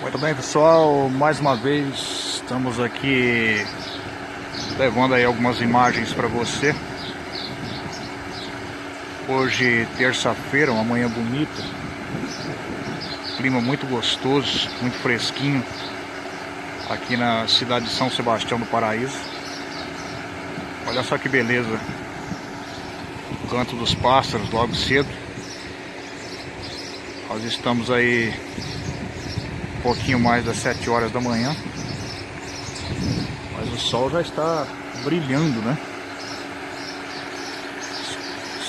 Muito bem pessoal, mais uma vez estamos aqui levando aí algumas imagens para você. Hoje terça-feira, uma manhã bonita Clima muito gostoso, muito fresquinho Aqui na cidade de São Sebastião do Paraíso. Olha só que beleza. O canto dos pássaros logo cedo. Nós estamos aí pouquinho mais das 7 horas da manhã. Mas o sol já está brilhando, né?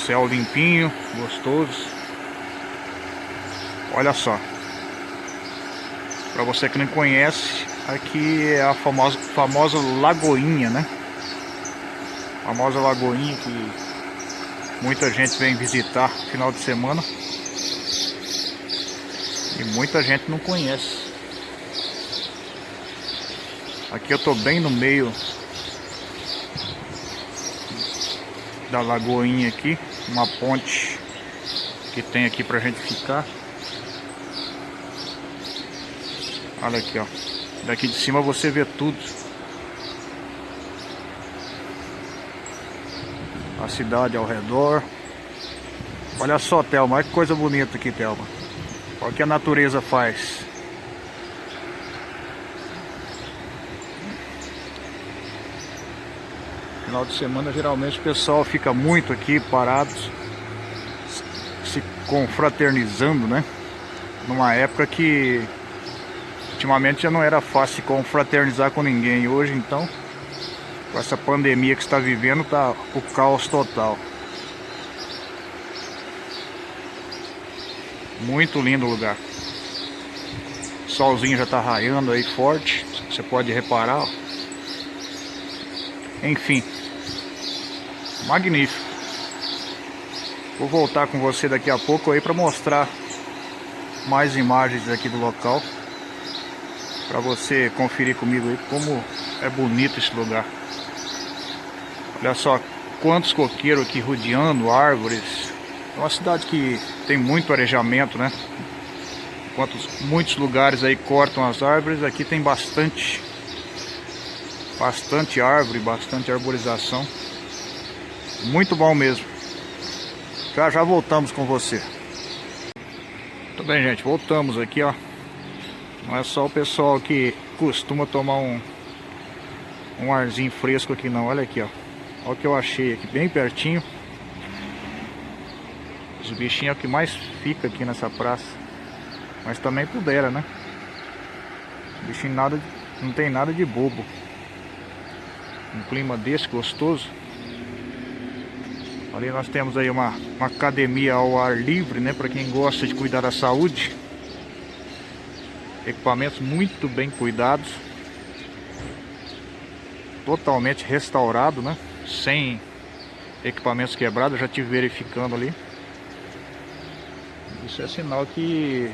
Céu limpinho, gostoso. Olha só. Para você que não conhece, aqui é a famosa, famosa Lagoinha, né? famosa Lagoinha que muita gente vem visitar final de semana. E muita gente não conhece. Aqui eu tô bem no meio da lagoinha aqui, uma ponte que tem aqui pra gente ficar. Olha aqui, ó. Daqui de cima você vê tudo. A cidade ao redor. Olha só, Thelma, que coisa bonita aqui, Thelma. Olha o que a natureza faz. Final de semana geralmente o pessoal fica muito aqui parados, se confraternizando, né? Numa época que ultimamente já não era fácil confraternizar com ninguém. Hoje então, com essa pandemia que está vivendo, tá o caos total. Muito lindo o lugar. O solzinho já está raiando aí forte. Você pode reparar. Enfim. Magnífico. Vou voltar com você daqui a pouco aí para mostrar mais imagens aqui do local. Para você conferir comigo aí como é bonito esse lugar. Olha só quantos coqueiros aqui rodeando, árvores, uma cidade que tem muito arejamento, né? Enquanto muitos lugares aí cortam as árvores, aqui tem bastante bastante árvore, bastante arborização. Muito bom mesmo. Já já voltamos com você. Tudo bem, gente, voltamos aqui, ó. Não é só o pessoal que costuma tomar um um arzinho fresco aqui não, olha aqui, ó. Olha o que eu achei aqui, bem pertinho. Os bichinhos é o que mais fica aqui nessa praça. Mas também pudera, né? bichinho nada, não tem nada de bobo. Um clima desse gostoso. Ali nós temos aí uma, uma academia ao ar livre, né? Para quem gosta de cuidar da saúde. Equipamentos muito bem cuidados. Totalmente restaurado, né? Sem equipamentos quebrados. já tive verificando ali. Isso é sinal que...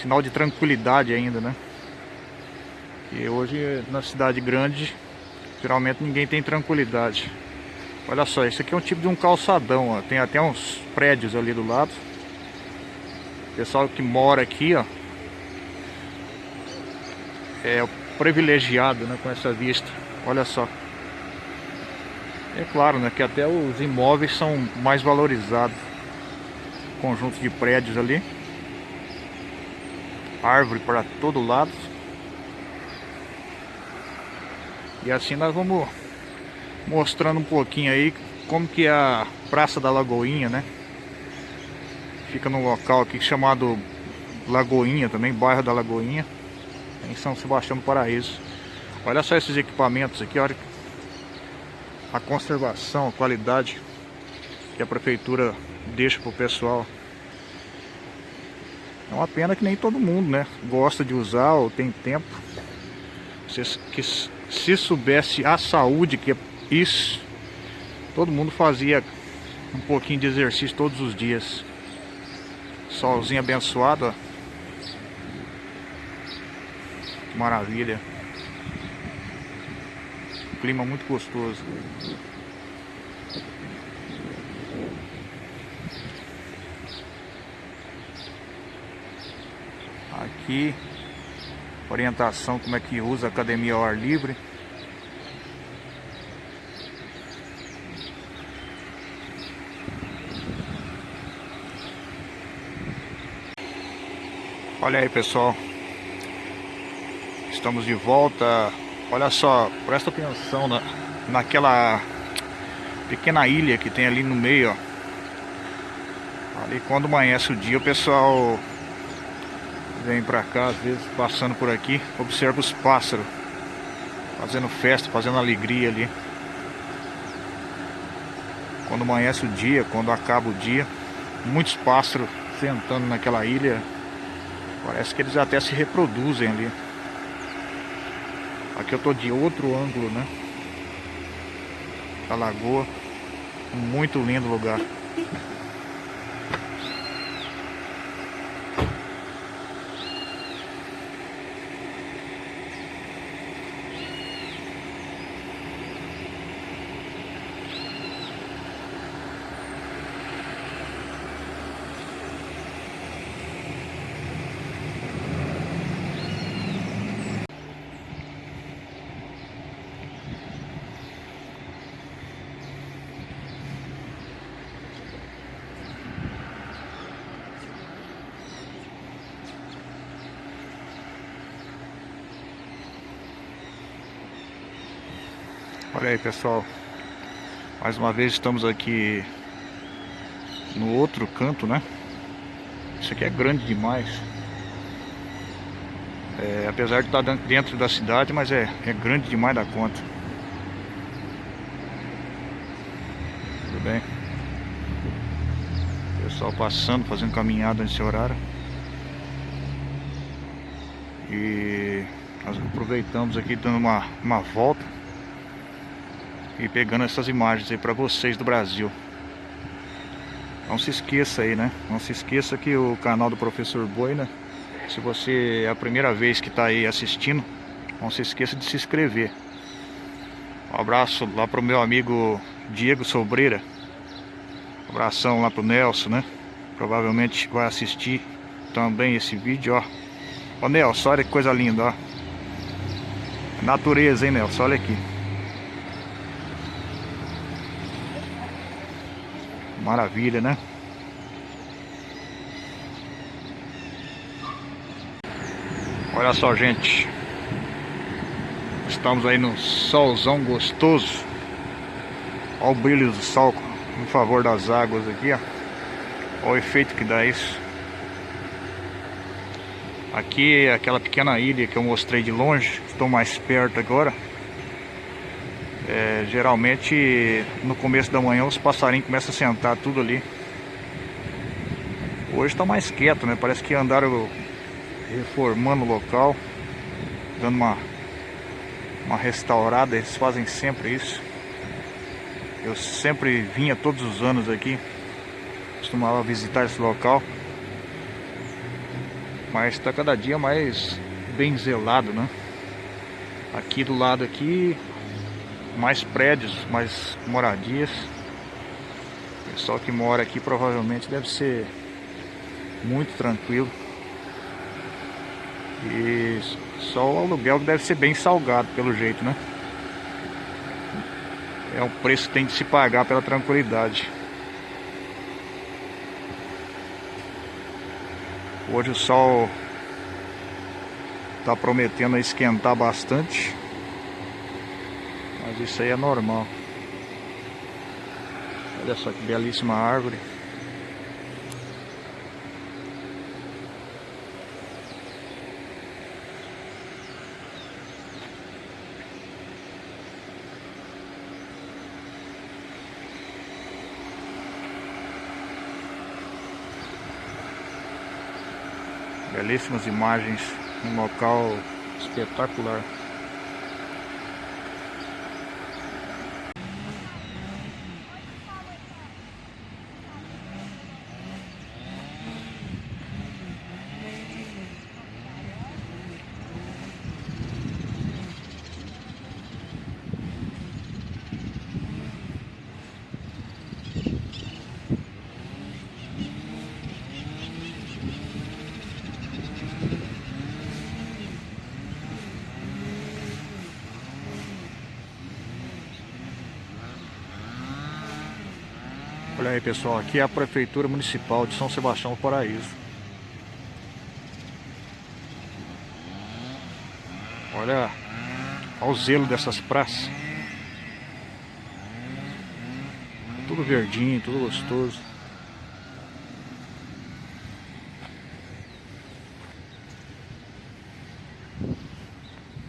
Sinal de tranquilidade ainda, né? E hoje na cidade grande, geralmente ninguém tem tranquilidade. Olha só, isso aqui é um tipo de um calçadão, ó. Tem até uns prédios ali do lado. Pessoal que mora aqui, ó. É privilegiado, né, com essa vista. Olha só. É claro, né, que até os imóveis são mais valorizados conjunto de prédios ali. Árvore para todo lado. E assim nós vamos mostrando um pouquinho aí como que é a Praça da Lagoinha, né? Fica num local aqui chamado Lagoinha também, bairro da Lagoinha, em São Sebastião do Paraíso. Olha só esses equipamentos aqui, olha a conservação, a qualidade que a prefeitura deixa pro pessoal. É uma pena que nem todo mundo, né? Gosta de usar ou tem tempo. Se, que, se soubesse a saúde que é isso, todo mundo fazia um pouquinho de exercício todos os dias. Solzinho abençoado, ó. Maravilha. Clima muito gostoso. Aqui orientação como é que usa a academia ao ar livre. Olha aí pessoal, estamos de volta. Olha só, presta atenção na, naquela pequena ilha que tem ali no meio, ó. Ali quando amanhece o dia, o pessoal vem pra cá, às vezes passando por aqui, observa os pássaros fazendo festa, fazendo alegria ali. Quando amanhece o dia, quando acaba o dia, muitos pássaros sentando naquela ilha Parece que eles até se reproduzem ali. Aqui eu tô de outro ângulo, né? A lagoa. Muito lindo lugar. Olha aí pessoal, mais uma vez estamos aqui no outro canto, né? Isso aqui é grande demais. É, apesar de estar dentro da cidade, mas é, é grande demais da conta. Tudo bem? Pessoal passando, fazendo caminhada nesse horário. E nós aproveitamos aqui dando uma, uma volta e pegando essas imagens aí para vocês do Brasil. Não se esqueça aí, né? Não se esqueça que o canal do Professor Boina, se você é a primeira vez que está aí assistindo, não se esqueça de se inscrever. Um abraço lá pro meu amigo Diego Sobreira. Um abração lá pro Nelson, né? Provavelmente vai assistir também esse vídeo, ó. Ô Nelson, olha que coisa linda, ó. Natureza, hein, Nelson? Olha aqui. Maravilha, né? Olha só, gente. Estamos aí no solzão gostoso. Olha o brilho do sol em favor das águas aqui, ó. Olha o efeito que dá isso. Aqui é aquela pequena ilha que eu mostrei de longe. Estou mais perto agora. É, geralmente no começo da manhã os passarinhos começam a sentar tudo ali. Hoje está mais quieto, né? Parece que andaram reformando o local, dando uma, uma restaurada, eles fazem sempre isso. Eu sempre vinha todos os anos aqui, costumava visitar esse local. Mas está cada dia mais bem zelado, né? Aqui do lado aqui mais prédios, mais moradias. O pessoal que mora aqui provavelmente deve ser muito tranquilo. E só o aluguel deve ser bem salgado pelo jeito, né? É um preço que tem de se pagar pela tranquilidade. Hoje o sol está prometendo esquentar bastante. Mas isso aí é normal. Olha só que belíssima árvore. Belíssimas imagens, um local espetacular. Olha aí pessoal, aqui é a Prefeitura Municipal de São Sebastião do Paraíso. Olha, olha o zelo dessas praças. Tudo verdinho, tudo gostoso.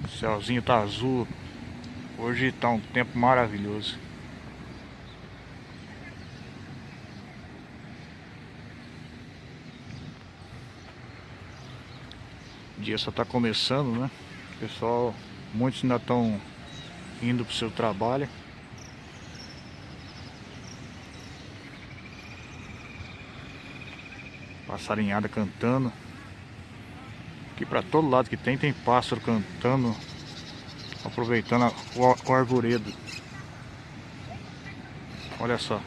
O céuzinho tá azul. Hoje tá um tempo maravilhoso. Dia só tá começando, né? Pessoal, muitos ainda estão indo pro seu trabalho. Passarinhada cantando. Aqui para todo lado que tem, tem pássaro cantando. Aproveitando o, o arvoredo. Olha só.